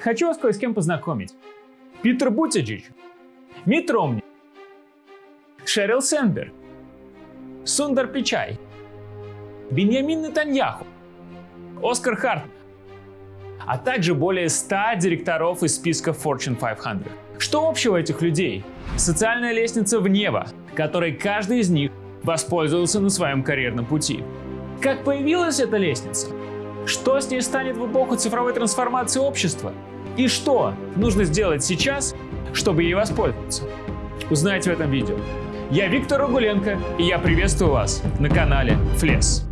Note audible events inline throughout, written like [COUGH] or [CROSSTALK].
Хочу вас кое с кем познакомить. Питер Бутиджич, Мит Ромни, Шерил Сенберг, Сундар Пичай, Беньямин Нетаньяху, Оскар Хартман, а также более 100 директоров из списка Fortune 500. Что общего этих людей? Социальная лестница в небо, которой каждый из них воспользовался на своем карьерном пути. Как появилась эта лестница? Что с ней станет в эпоху цифровой трансформации общества? И что нужно сделать сейчас, чтобы ей воспользоваться? Узнаете в этом видео. Я Виктор Огуленко, и я приветствую вас на канале Флес.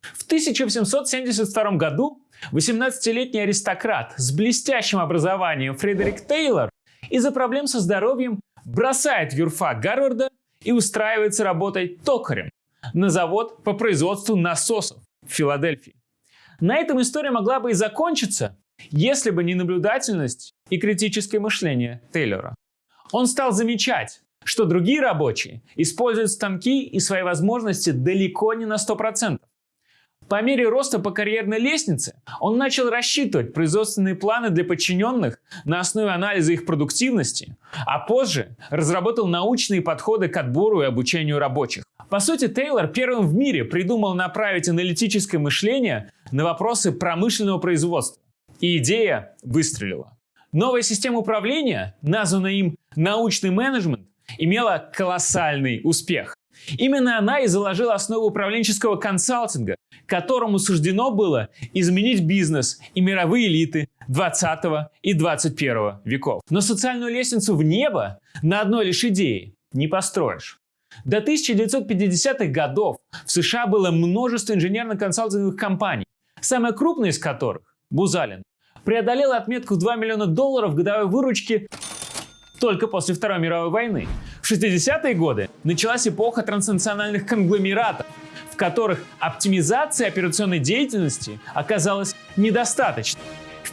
В 1772 году 18-летний аристократ с блестящим образованием Фредерик Тейлор из-за проблем со здоровьем бросает юрфак Гарварда и устраивается работать токарем на завод по производству насосов в Филадельфии. На этом история могла бы и закончиться, если бы не наблюдательность и критическое мышление Тейлора. Он стал замечать, что другие рабочие используют станки и свои возможности далеко не на 100%. По мере роста по карьерной лестнице он начал рассчитывать производственные планы для подчиненных на основе анализа их продуктивности, а позже разработал научные подходы к отбору и обучению рабочих. По сути, Тейлор первым в мире придумал направить аналитическое мышление на вопросы промышленного производства. И идея выстрелила. Новая система управления, названная им научный менеджмент, имела колоссальный успех. Именно она и заложила основу управленческого консалтинга, которому суждено было изменить бизнес и мировые элиты 20 и 21 веков. Но социальную лестницу в небо на одной лишь идее не построишь. До 1950-х годов в США было множество инженерно-консалтинговых компаний, самая крупная из которых, Бузалин, преодолела отметку в 2 миллиона долларов годовой выручки только после Второй мировой войны. В 60-е годы началась эпоха транснациональных конгломератов, в которых оптимизация операционной деятельности оказалась недостаточной.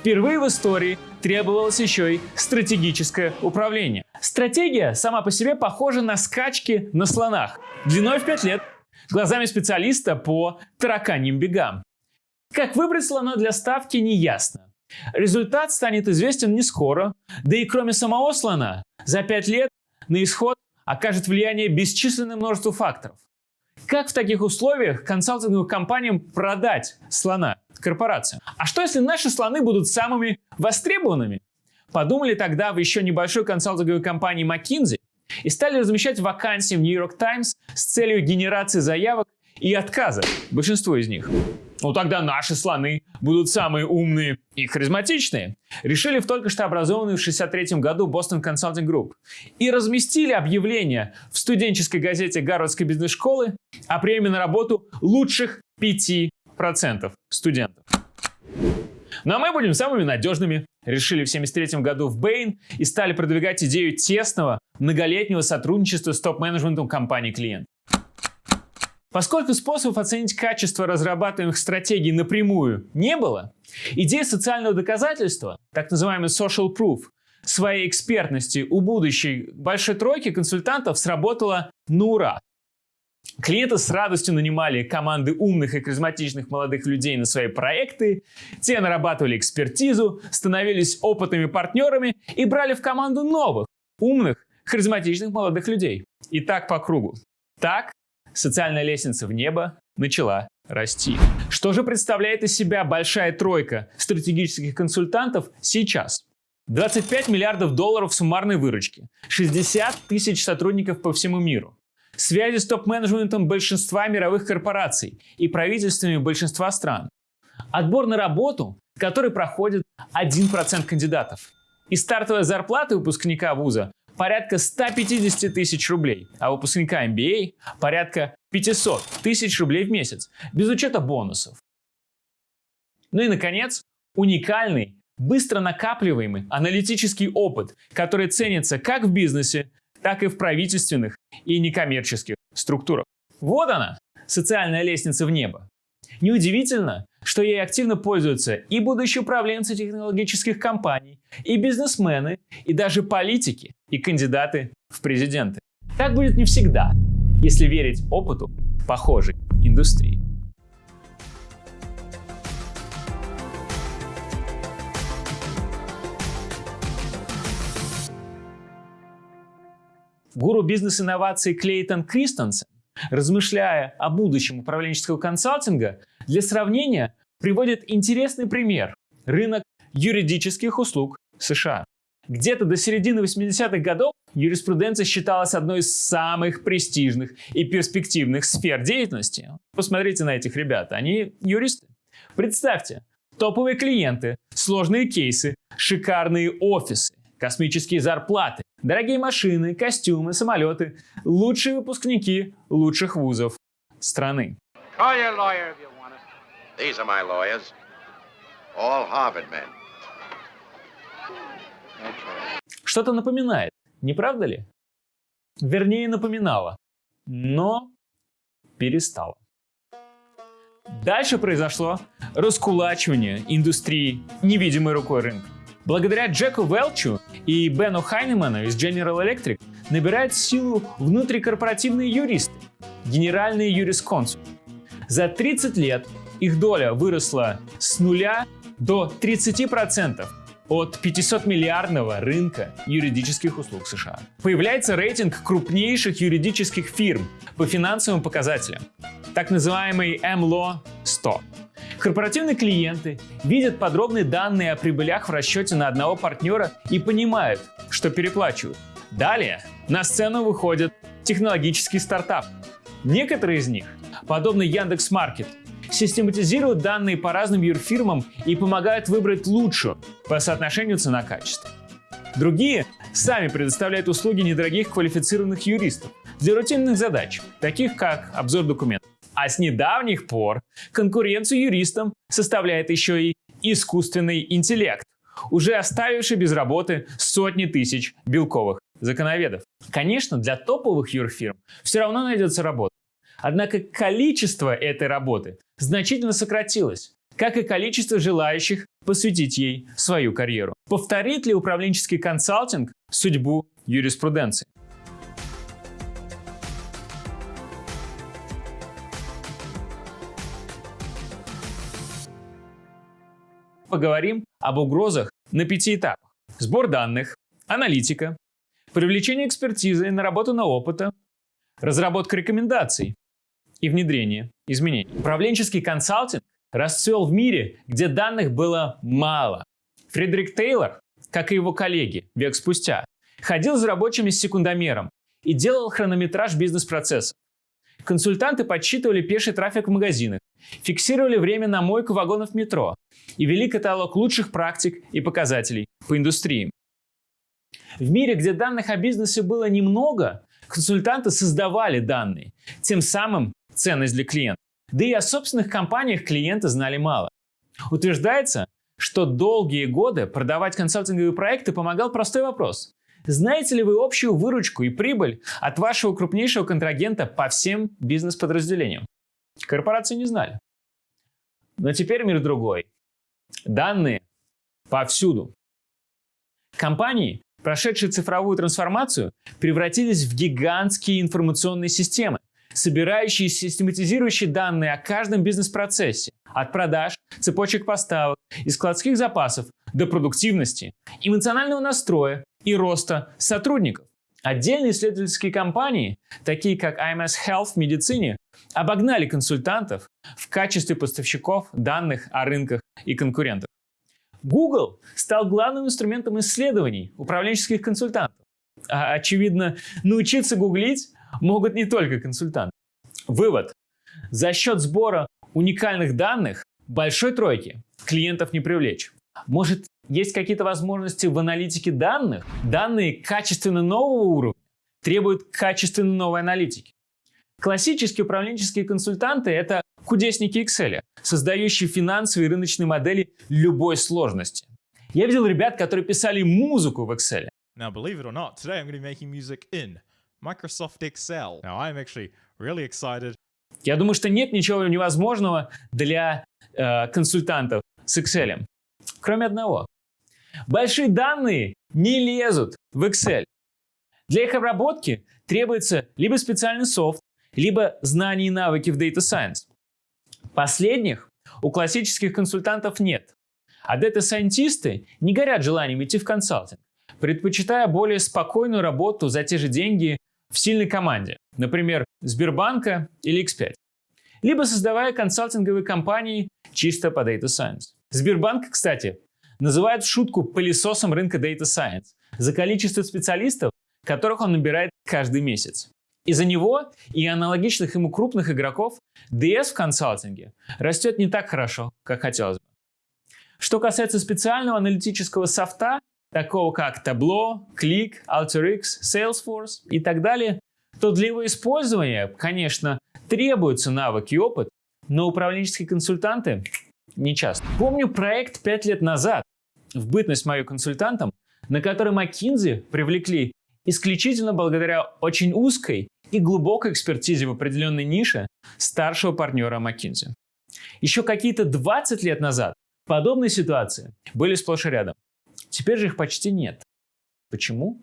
Впервые в истории требовалось еще и стратегическое управление. Стратегия сама по себе похожа на скачки на слонах, длиной в 5 лет, глазами специалиста по тараканьим бегам. Как выбрать слона для ставки не ясно. Результат станет известен не скоро, да и кроме самого слона, за 5 лет на исход окажет влияние бесчисленное множество факторов. Как в таких условиях консалтинговым компаниям продать слона корпорациям? А что если наши слоны будут самыми востребованными? Подумали тогда в еще небольшой консалтинговой компании McKinsey и стали размещать вакансии в New York Times с целью генерации заявок и отказа, большинство из них. Ну тогда наши слоны будут самые умные и харизматичные. Решили в только что образованную в 1963 году Boston Consulting Group. И разместили объявление в студенческой газете Гарвардской бизнес-школы о приеме на работу лучших 5% студентов. Ну а мы будем самыми надежными. Решили в 1973 году в Bain и стали продвигать идею тесного, многолетнего сотрудничества с топ-менеджментом компании клиент. Поскольку способов оценить качество разрабатываемых стратегий напрямую не было, идея социального доказательства, так называемый social proof, своей экспертности у будущей большой тройки консультантов сработала на ура. Клиенты с радостью нанимали команды умных и харизматичных молодых людей на свои проекты, те нарабатывали экспертизу, становились опытными партнерами и брали в команду новых, умных, харизматичных молодых людей. И так по кругу. Так социальная лестница в небо начала расти. Что же представляет из себя большая тройка стратегических консультантов сейчас? 25 миллиардов долларов суммарной выручки, 60 тысяч сотрудников по всему миру, связи с топ-менеджментом большинства мировых корпораций и правительствами большинства стран, отбор на работу, который проходит 1% кандидатов, и стартовая зарплата выпускника вуза порядка 150 тысяч рублей, а выпускника MBA порядка 500 тысяч рублей в месяц, без учета бонусов. Ну и, наконец, уникальный, быстро накапливаемый аналитический опыт, который ценится как в бизнесе, так и в правительственных и некоммерческих структурах. Вот она, социальная лестница в небо. Неудивительно, что ей активно пользуются и будущие управленцы технологических компаний, и бизнесмены, и даже политики, и кандидаты в президенты. Так будет не всегда. если верить опыту похожей индустрии. Гуру бизнес-инноваций Клейтон Кристенсен, размышляя о будущем управленческого консалтинга, для сравнения приводит интересный пример – рынок юридических услуг США. Где-то до середины 80-х годов юриспруденция считалась одной из самых престижных и перспективных сфер деятельности. Посмотрите на этих ребят, они юристы. Представьте, топовые клиенты, сложные кейсы, шикарные офисы, космические зарплаты, дорогие машины, костюмы, самолеты, лучшие выпускники лучших вузов страны. Что-то напоминает, не правда ли? Вернее, напоминало, но перестало. Дальше произошло раскулачивание индустрии невидимой рукой рынка. Благодаря Джеку Велчу и Бену Хайнеману из General Electric набирают силу внутрикорпоративные юристы, генеральные юрисконсульты. За 30 лет их доля выросла с нуля до 30% от 500-миллиардного рынка юридических услуг США. Появляется рейтинг крупнейших юридических фирм по финансовым показателям, так называемый MLO 100. Корпоративные клиенты видят подробные данные о прибылях в расчете на одного партнера и понимают, что переплачивают. Далее на сцену выходят технологические стартапы. Некоторые из них, подобно Яндекс.Маркет, систематизируют данные по разным юрфирмам и помогают выбрать лучшую по соотношению цена-качество. Другие сами предоставляют услуги недорогих квалифицированных юристов для рутинных задач, таких как обзор документов. А с недавних пор конкуренцию юристам составляет еще и искусственный интеллект, уже оставивший без работы сотни тысяч белковых законоведов. Конечно, для топовых юрфирм все равно найдется работа. Однако количество этой работы значительно сократилось, как и количество желающих посвятить ей свою карьеру. Повторит ли управленческий консалтинг судьбу юриспруденции? Поговорим об угрозах на пяти этапах. Сбор данных, аналитика, привлечение экспертизы, наработанного опыта, разработка рекомендаций, и внедрение изменений. Управленческий консалтинг расцвел в мире, где данных было мало. Фредерик Тейлор, как и его коллеги век спустя, ходил за рабочими с секундомером и делал хронометраж бизнес-процессов. Консультанты подсчитывали пеший трафик в магазинах, фиксировали время на мойку вагонов метро и вели каталог лучших практик и показателей по индустриям. В мире, где данных о бизнесе было немного, консультанты создавали данные, тем самым ценность для клиента. Да и о собственных компаниях клиенты знали мало. Утверждается, что долгие годы продавать консалтинговые проекты помогал простой вопрос. Знаете ли вы общую выручку и прибыль от вашего крупнейшего контрагента по всем бизнес-подразделениям? Корпорации не знали. Но теперь мир другой. Данные повсюду. Компании, прошедшие цифровую трансформацию, превратились в гигантские информационные системы, собирающие и систематизирующие данные о каждом бизнес-процессе, от продаж, цепочек поставок и складских запасов до продуктивности, эмоционального настроя и роста сотрудников. Отдельные исследовательские компании, такие как IMS Health в медицине, обогнали консультантов в качестве поставщиков данных о рынках и конкурентах. Google стал главным инструментом исследований управленческих консультантов. А, очевидно, научиться гуглить могут не только консультанты. Вывод. За счет сбора уникальных данных большой тройки клиентов не привлечь. Может, есть какие-то возможности в аналитике данных? Данные качественно нового уровня требуют качественно новой аналитики. Классические управленческие консультанты – это кудесники Excel, создающие финансовые и рыночные модели любой сложности. Я видел ребят, которые писали музыку в Excel. Now, believe it or not, today I'm going to be making music in Microsoft Excel. Now, I'm actually really excited. Я думаю, что нет ничего невозможного для э, консультантов с Excel. Кроме одного. Большие данные не лезут в Excel. Для их обработки требуется либо специальный софт, либо знания и навыки в Data Science. Последних у классических консультантов нет, а дата-сайентисты не горят желанием идти в консалтинг, предпочитая более спокойную работу за те же деньги в сильной команде, например, Сбербанка или X5, либо создавая консалтинговые компании чисто по Data Science. Сбербанк, кстати, называют шутку пылесосом рынка Data Science за количество специалистов, которых он набирает каждый месяц. Из-за него и аналогичных ему крупных игроков DS в консалтинге растет не так хорошо, как хотелось бы. Что касается специального аналитического софта, такого как Tableau, Click, AlterX, Salesforce и так далее, то для его использования, конечно, требуются навыки и опыт, но управленческие консультанты не часто. Помню проект 5 лет назад, в бытность мою консультантом, на который McKinsey привлекли исключительно благодаря очень узкой и глубокой экспертизе в определенной нише старшего партнера McKinsey. Еще какие-то 20 лет назад подобные ситуации были сплошь и рядом. Теперь же их почти нет. Почему?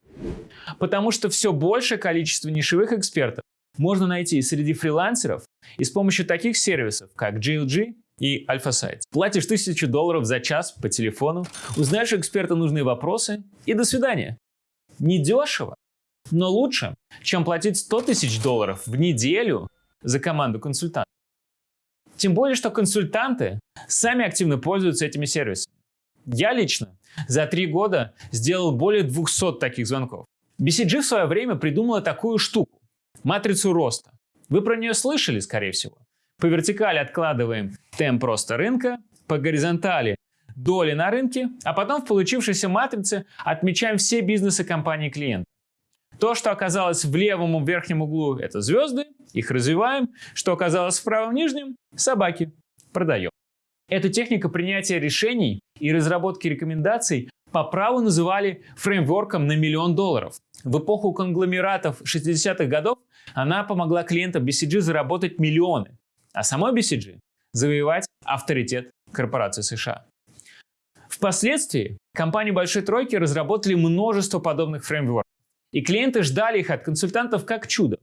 Потому что все большее количество нишевых экспертов можно найти среди фрилансеров и с помощью таких сервисов, как GLG и AlphaSites. Платишь тысячу долларов за час по телефону, узнаешь у эксперта нужные вопросы и до свидания. Недешево, но лучше, чем платить 100 тысяч долларов в неделю за команду консультантов. Тем более, что консультанты сами активно пользуются этими сервисами. Я лично за три года сделал более 200 таких звонков. BCG в свое время придумала такую штуку – матрицу роста. Вы про нее слышали, скорее всего. По вертикали откладываем темп роста рынка, по горизонтали доли на рынке, а потом в получившейся матрице отмечаем все бизнесы компании клиента. То, что оказалось в левом верхнем углу – это звезды, их развиваем. Что оказалось в правом нижнем – собаки, продаем. Эту технику принятия решений и разработки рекомендаций по праву называли фреймворком на миллион долларов. В эпоху конгломератов 60-х годов она помогла клиентам BCG заработать миллионы, а самой BCG завоевать авторитет корпорации США. Впоследствии компании Большой Тройки разработали множество подобных фреймворков, и клиенты ждали их от консультантов как чудо.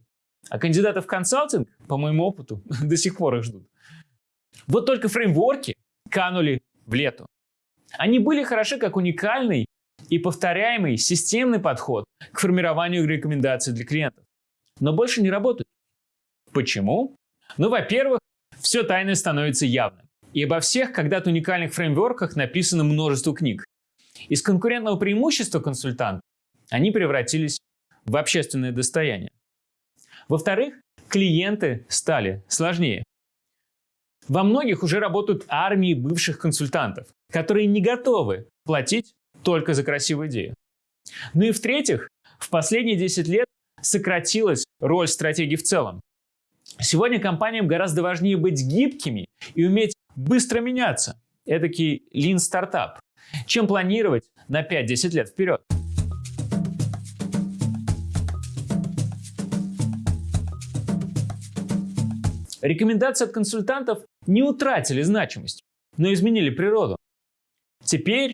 А кандидаты в консалтинг, по моему опыту, [LAUGHS] до сих пор их ждут. Вот только фреймворки канули в лету. Они были хороши как уникальный и повторяемый системный подход к формированию рекомендаций для клиентов, но больше не работают. Почему? Ну, во-первых, все тайное становится явным. И обо всех когда-то уникальных фреймворках написано множество книг. Из конкурентного преимущества консультанта они превратились в общественное достояние. Во-вторых, клиенты стали сложнее. Во многих уже работают армии бывших консультантов, которые не готовы платить только за красивую идею. Ну и в-третьих, в последние 10 лет сократилась роль стратегии в целом. Сегодня компаниям гораздо важнее быть гибкими и уметь быстро меняться, эдакий lean стартап, чем планировать на 5-10 лет вперед. Рекомендации от консультантов не утратили значимость, но изменили природу. Теперь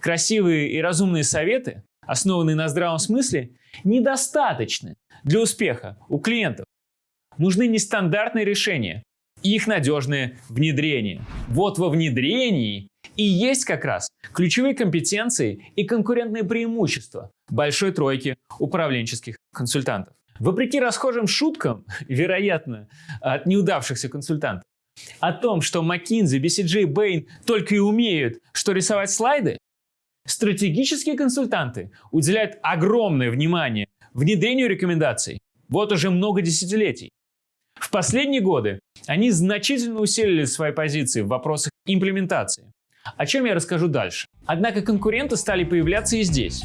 красивые и разумные советы, основанные на здравом смысле, недостаточны для успеха у клиентов. Нужны нестандартные решения и их надежное внедрение. Вот во внедрении и есть как раз ключевые компетенции и конкурентные преимущества большой тройки управленческих консультантов. Вопреки расхожим шуткам, [LAUGHS] вероятно, от неудавшихся консультантов, о том, что McKinsey, BCG Bain только и умеют, что рисовать слайды, стратегические консультанты уделяют огромное внимание внедрению рекомендаций вот уже много десятилетий. В последние годы они значительно усилили свои позиции в вопросах имплементации, о чем я расскажу дальше. Однако конкуренты стали появляться и здесь.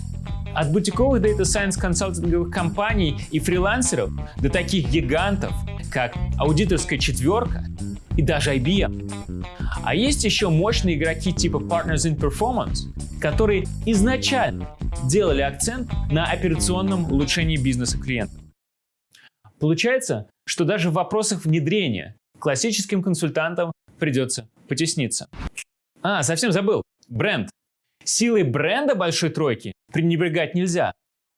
От бутиковых Data Science консалтинговых компаний и фрилансеров до таких гигантов, как аудиторская четверка и даже IBM. А есть еще мощные игроки типа Partners in Performance, которые изначально делали акцент на операционном улучшении бизнеса клиента. Получается, что даже в вопросах внедрения классическим консультантам придется потесниться. А, совсем забыл. Бренд. Силой бренда большой тройки пренебрегать нельзя.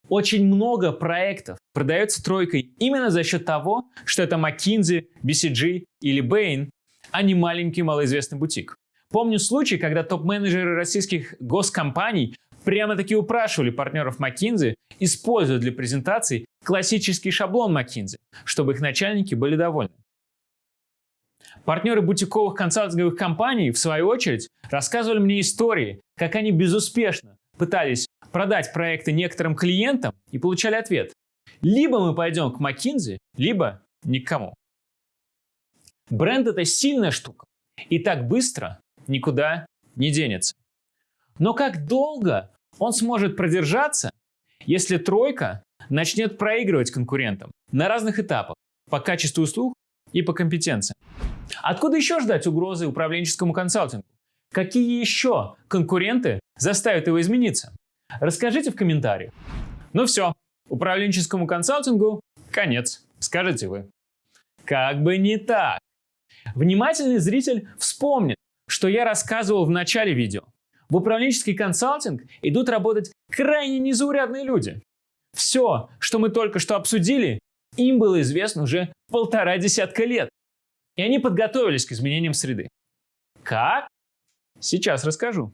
Очень много проектов продается тройкой именно за счет того, что это McKinsey, BCG или Bain, а не маленький малоизвестный бутик. Помню случай, когда топ-менеджеры российских госкомпаний прямо-таки упрашивали партнеров McKinsey использовать для презентаций классический шаблон McKinsey, чтобы их начальники были довольны. Партнеры бутиковых консалтинговых компаний, в свою очередь, рассказывали мне истории, как они безуспешно пытались продать проекты некоторым клиентам и получали ответ. Либо мы пойдем к McKinsey, либо никому. Бренд это сильная штука и так быстро никуда не денется. Но как долго он сможет продержаться, если тройка начнет проигрывать конкурентам на разных этапах по качеству услуг и по компетенциям? Откуда еще ждать угрозы управленческому консалтингу? Какие еще конкуренты заставят его измениться? Расскажите в комментариях. Ну все, управленческому консалтингу конец, скажете вы. Как бы не так. Внимательный зритель вспомнит, что я рассказывал в начале видео. В управленческий консалтинг идут работать крайне незаурядные люди. Все, что мы только что обсудили, им было известно уже полтора десятка лет. И они подготовились к изменениям среды. Как? Сейчас расскажу.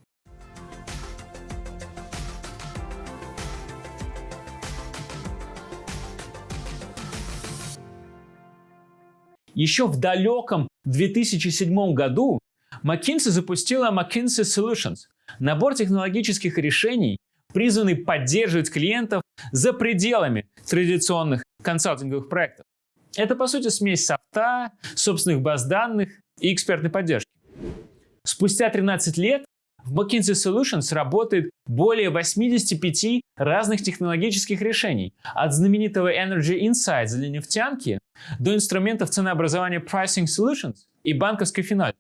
Еще в далеком 2007 году McKinsey запустила McKinsey Solutions – набор технологических решений, призванный поддерживать клиентов за пределами традиционных консалтинговых проектов. Это, по сути, смесь софта, собственных баз данных и экспертной поддержки. Спустя 13 лет в McKinsey Solutions работает более 85 разных технологических решений, от знаменитого Energy Insights для нефтянки до инструментов ценообразования Pricing Solutions и банковской финальты.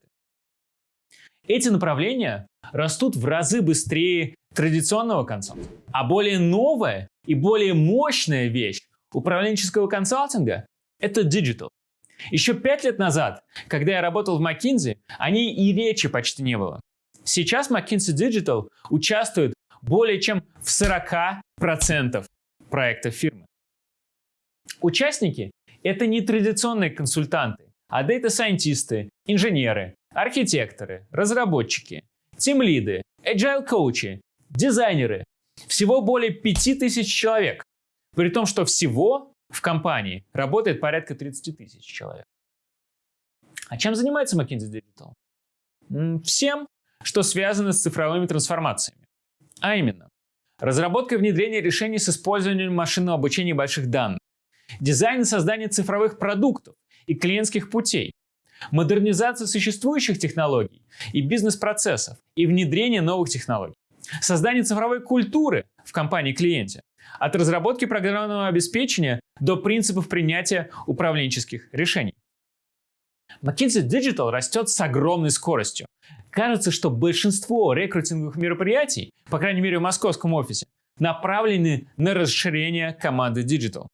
Эти направления растут в разы быстрее традиционного консалтинга. А более новая и более мощная вещь управленческого консалтинга – это digital. Еще пять лет назад, когда я работал в McKinsey, о ней и речи почти не было. Сейчас McKinsey Digital участвует более чем в 40% проектов фирмы. Участники – это не традиционные консультанты, а дата-сайентисты, инженеры, архитекторы, разработчики, тимлиды, agile-коучи, дизайнеры. Всего более 5000 человек. При том, что всего в компании работает порядка 30 тысяч человек. А чем занимается McKinsey Digital? Всем, что связано с цифровыми трансформациями. А именно, разработка и внедрение решений с использованием машинного обучения больших данных, дизайн и создание цифровых продуктов и клиентских путей, модернизация существующих технологий и бизнес-процессов и внедрение новых технологий, создание цифровой культуры в компании-клиенте, от разработки программного обеспечения до принципов принятия управленческих решений. McKinsey Digital растет с огромной скоростью. Кажется, что большинство рекрутинговых мероприятий, по крайней мере в московском офисе, направлены на расширение команды Digital.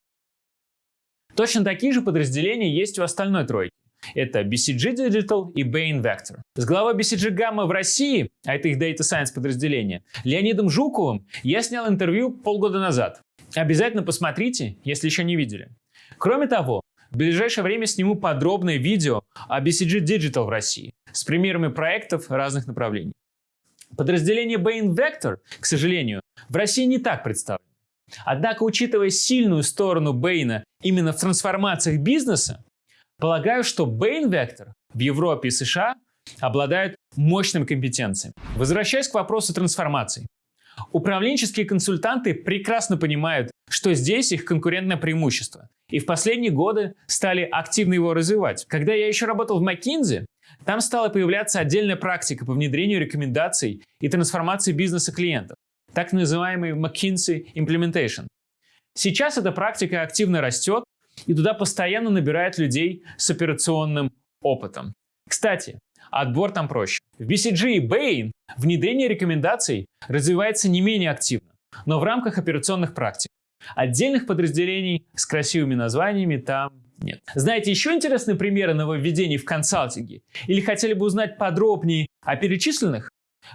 Точно такие же подразделения есть у остальной тройки. Это BCG Digital и Bain Vector. С главой BCG Gamma в России, а это их Data Science подразделение, Леонидом Жуковым я снял интервью полгода назад. Обязательно посмотрите, если еще не видели. Кроме того, в ближайшее время сниму подробное видео о BCG Digital в России с примерами проектов разных направлений. Подразделение Bain Vector, к сожалению, в России не так представлено. Однако, учитывая сильную сторону Бэйна именно в трансформациях бизнеса, полагаю, что Bain Vector в Европе и США обладают мощными компетенциями. Возвращаясь к вопросу трансформаций. Управленческие консультанты прекрасно понимают, что здесь их конкурентное преимущество, и в последние годы стали активно его развивать. Когда я еще работал в McKinsey, там стала появляться отдельная практика по внедрению рекомендаций и трансформации бизнеса клиентов так называемый McKinsey Implementation. Сейчас эта практика активно растет, и туда постоянно набирают людей с операционным опытом. Кстати, отбор там проще. В BCG и Bain внедрение рекомендаций развивается не менее активно, но в рамках операционных практик. Отдельных подразделений с красивыми названиями там нет. Знаете еще интересные примеры нововведений в консалтинге? Или хотели бы узнать подробнее о перечисленных?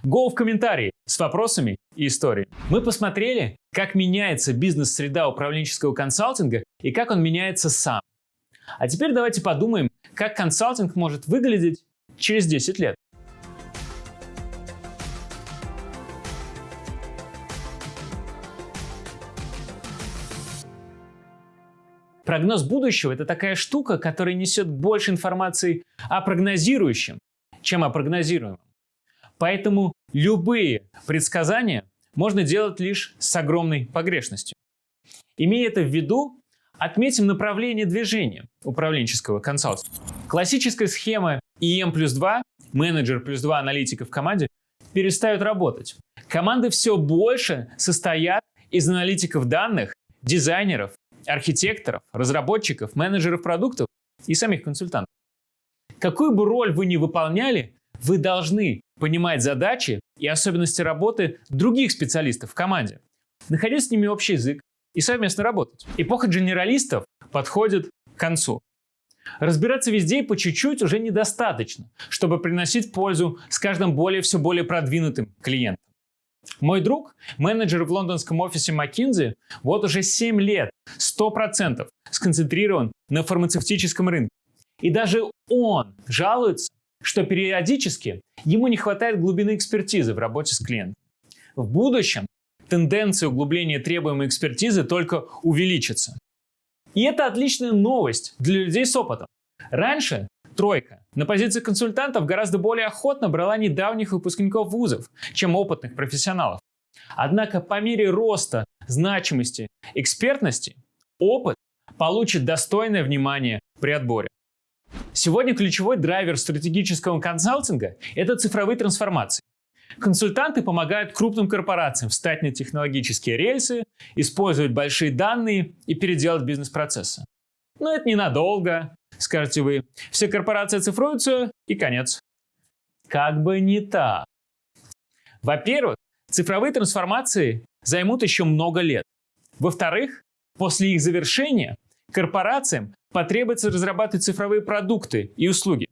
Go в комментарии с вопросами и историей. Мы посмотрели, как меняется бизнес-среда управленческого консалтинга и как он меняется сам. А теперь давайте подумаем, как консалтинг может выглядеть через 10 лет. Прогноз будущего – это такая штука, которая несет больше информации о прогнозирующем, чем о прогнозируемом. Поэтому любые предсказания можно делать лишь с огромной погрешностью. Имея это в виду, отметим направление движения управленческого консалтинга. Классическая схема EM плюс 2, менеджер плюс 2 аналитика в команде, перестают работать. Команды все больше состоят из аналитиков данных, дизайнеров, архитекторов, разработчиков, менеджеров продуктов и самих консультантов. Какую бы роль вы ни выполняли, вы должны понимать задачи и особенности работы других специалистов в команде, находить с ними общий язык и совместно работать. Эпоха генералистов подходит к концу. Разбираться везде и по чуть-чуть уже недостаточно, чтобы приносить пользу с каждым более все более продвинутым клиентом. Мой друг, менеджер в лондонском офисе McKinsey, вот уже 7 лет 100% сконцентрирован на фармацевтическом рынке. И даже он жалуется, что периодически ему не хватает глубины экспертизы в работе с клиентом. В будущем тенденция углубления требуемой экспертизы только увеличится. И это отличная новость для людей с опытом. Раньше тройка на позиции консультантов гораздо более охотно брала недавних выпускников вузов, чем опытных профессионалов. Однако по мере роста значимости экспертности опыт получит достойное внимание при отборе. Сегодня ключевой драйвер стратегического консалтинга – это цифровые трансформации. Консультанты помогают крупным корпорациям встать на технологические рельсы, использовать большие данные и переделать бизнес-процессы. Но это ненадолго, скажете вы. Все корпорации цифруются и конец. Как бы не так. Во-первых, цифровые трансформации займут еще много лет. Во-вторых, после их завершения корпорациям потребуется разрабатывать цифровые продукты и услуги.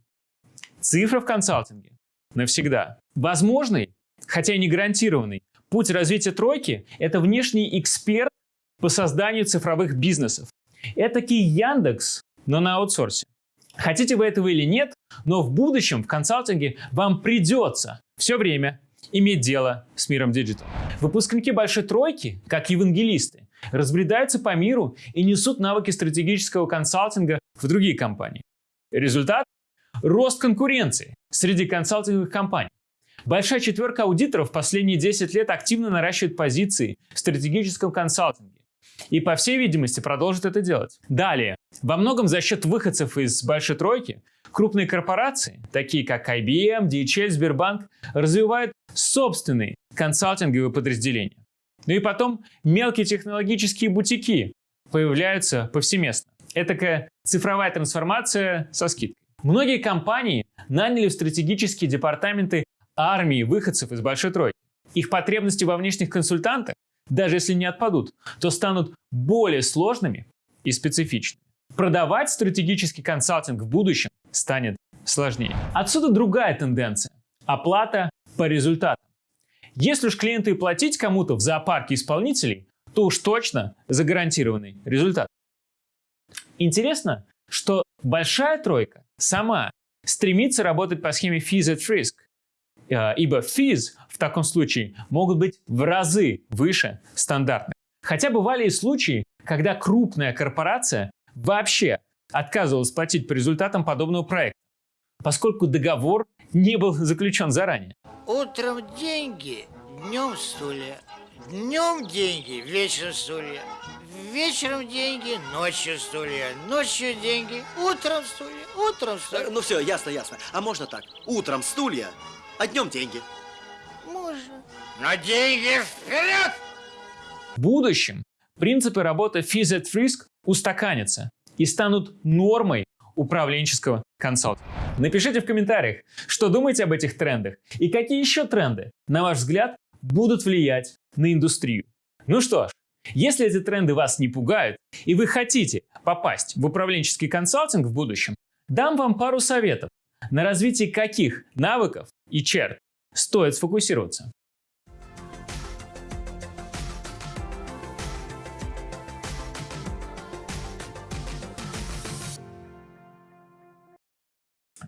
Цифра в консалтинге навсегда. Возможный, хотя и не гарантированный, путь развития тройки – это внешний эксперт по созданию цифровых бизнесов. Этакий Яндекс, но на аутсорсе. Хотите вы этого или нет, но в будущем в консалтинге вам придется все время иметь дело с миром digital. Выпускники большой тройки, как евангелисты, разбредаются по миру и несут навыки стратегического консалтинга в другие компании. Результат – рост конкуренции среди консалтинговых компаний. Большая четверка аудиторов последние 10 лет активно наращивает позиции в стратегическом консалтинге. И, по всей видимости, продолжит это делать. Далее. Во многом за счет выходцев из большой тройки крупные корпорации, такие как IBM, DHL, Сбербанк, развивают собственные консалтинговые подразделения. Ну и потом мелкие технологические бутики появляются повсеместно. Этакая цифровая трансформация со скидкой. Многие компании наняли в стратегические департаменты армии выходцев из большой тройки. Их потребности во внешних консультантах даже если не отпадут, то станут более сложными и специфичными. Продавать стратегический консалтинг в будущем станет сложнее. Отсюда другая тенденция – оплата по результатам. Если уж клиенту и платить кому-то в зоопарке исполнителей, то уж точно за гарантированный результат. Интересно, что большая тройка сама стремится работать по схеме Fees at Risk, Э, ибо fees в таком случае могут быть в разы выше стандартных. Хотя бывали и случаи, когда крупная корпорация вообще отказывалась платить по результатам подобного проекта, поскольку договор не был заключен заранее. Утром деньги, днем стулья. Днем деньги, вечером стулья. Вечером деньги, ночью стулья. Ночью деньги, утром стулья. Утром стулья. Ну все, ясно, ясно. А можно так? Утром стулья, а днем деньги. Можно. Но деньги вперед! В будущем принципы работы Fees at Risk устаканятся и станут нормой управленческого консалтинга. Напишите в комментариях, что думаете об этих трендах и какие еще тренды, на ваш взгляд, будут влиять на индустрию. Ну что ж, если эти тренды вас не пугают и вы хотите попасть в управленческий консалтинг в будущем, дам вам пару советов, на развитие каких навыков и черт стоит сфокусироваться.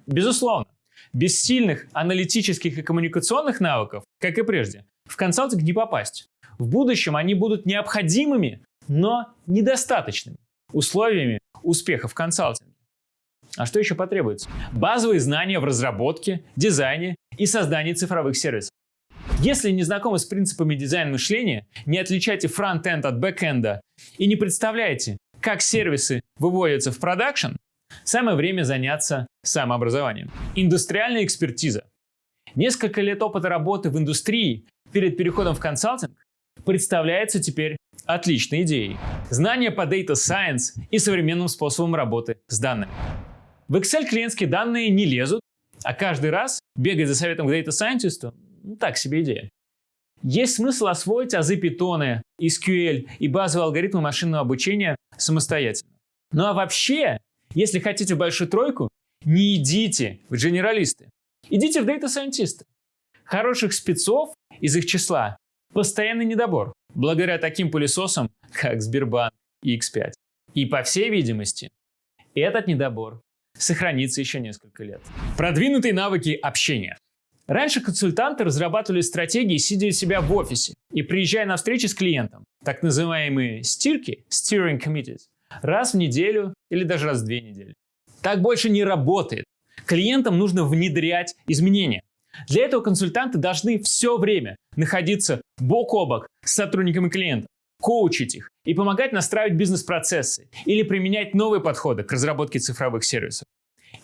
Безусловно, без сильных аналитических и коммуникационных навыков, как и прежде, в консалтинг не попасть. В будущем они будут необходимыми, но недостаточными условиями успеха в консалтинге. А что еще потребуется? Базовые знания в разработке, дизайне и создании цифровых сервисов. Если не знакомы с принципами дизайн мышления, не отличаете front-end от back-end а и не представляете, как сервисы выводятся в production, самое время заняться самообразованием. Индустриальная экспертиза. Несколько лет опыта работы в индустрии перед переходом в консалтинг представляется теперь отличной идеей. Знания по Data Science и современным способам работы с данными. В Excel клиентские данные не лезут, а каждый раз бегать за советом к Data Scientist так себе идея. Есть смысл освоить азы Python, SQL и базовые алгоритмы машинного обучения самостоятельно. Ну а вообще, если хотите большую тройку, не идите в генералисты, идите в Scientist. Хороших спецов из их числа постоянный недобор, благодаря таким пылесосам, как Сбербанк и X5. И по всей видимости, этот недобор сохранится еще несколько лет. Продвинутые навыки общения. Раньше консультанты разрабатывали стратегии, сидя у себя в офисе и приезжая на встречи с клиентом, так называемые стирки, steering committees, раз в неделю или даже раз в две недели. Так больше не работает. Клиентам нужно внедрять изменения. Для этого консультанты должны все время находиться бок о бок с сотрудниками клиентов, коучить их и помогать настраивать бизнес-процессы или применять новые подходы к разработке цифровых сервисов.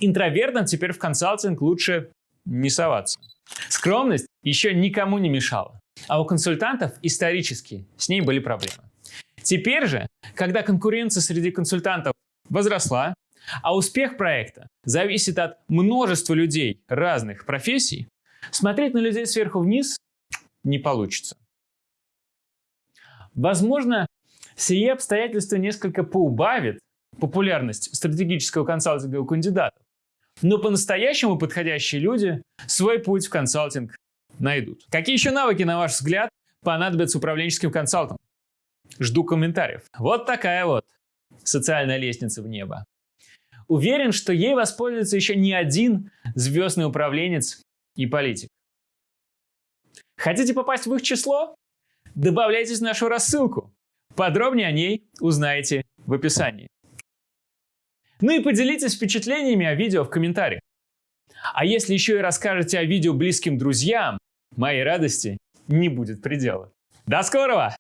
Интровертам теперь в консалтинг лучше не соваться. Скромность еще никому не мешала, а у консультантов исторически с ней были проблемы. Теперь же, когда конкуренция среди консультантов возросла, а успех проекта зависит от множества людей разных профессий, смотреть на людей сверху вниз не получится. Возможно, сие обстоятельства несколько поубавит популярность стратегического консалтинга у кандидатов, но по-настоящему подходящие люди свой путь в консалтинг найдут. Какие еще навыки, на ваш взгляд, понадобятся управленческим консалтам? Жду комментариев. Вот такая вот социальная лестница в небо. Уверен, что ей воспользуется еще не один звездный управленец и политик. Хотите попасть в их число? Добавляйтесь в нашу рассылку. Подробнее о ней узнаете в описании. Ну и поделитесь впечатлениями о видео в комментариях. А если еще и расскажете о видео близким друзьям, моей радости не будет предела. До скорого!